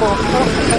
โ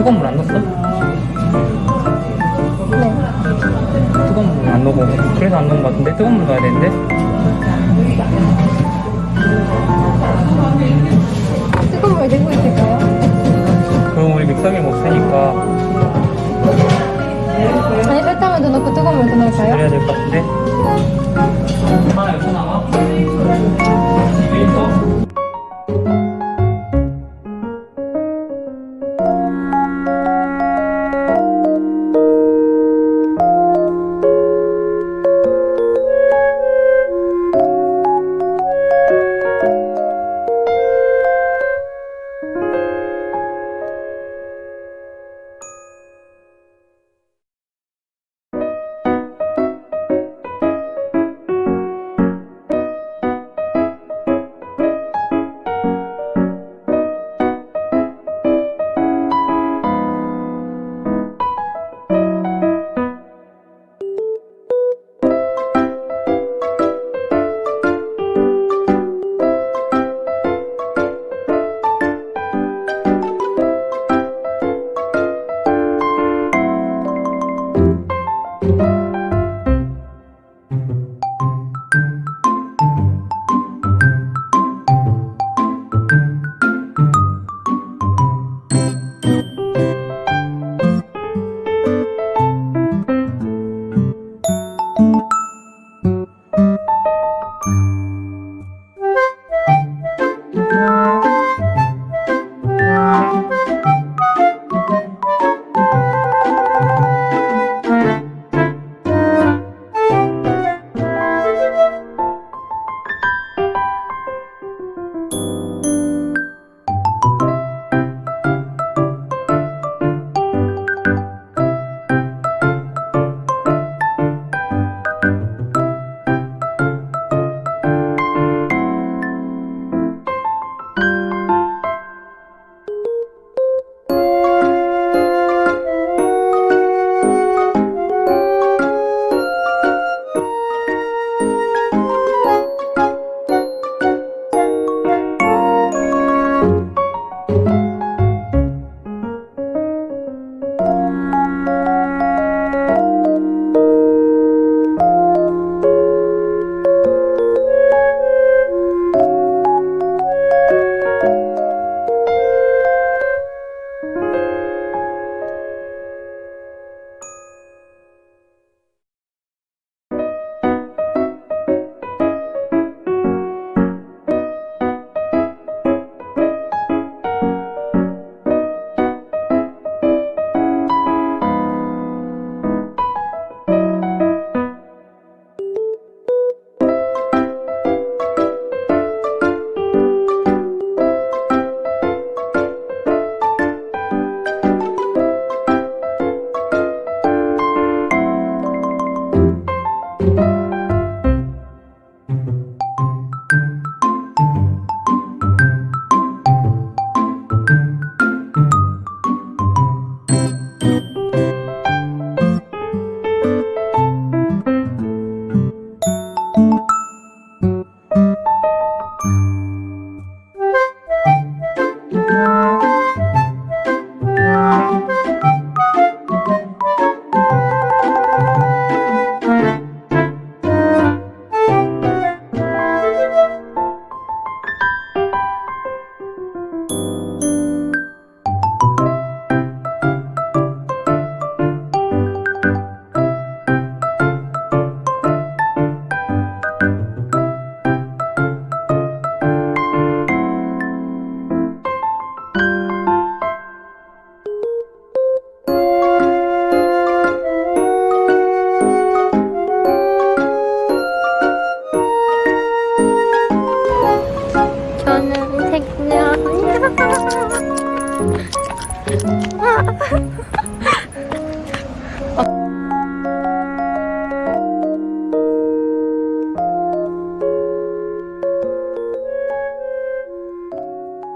뜨거운 물 안 넣었어? 네 뜨거운 물 안 넣고 그래서 안 넣은 것 같은데 뜨거운 물 넣어야 되는데 뜨거운 물 넣고 있을까요? 그럼 우리 믹서기 못 쓰니까 아니 설탕을 더 넣고 뜨거운 물 더 넣을까요? 그래야 될 것 같은데 엄마 여기 나와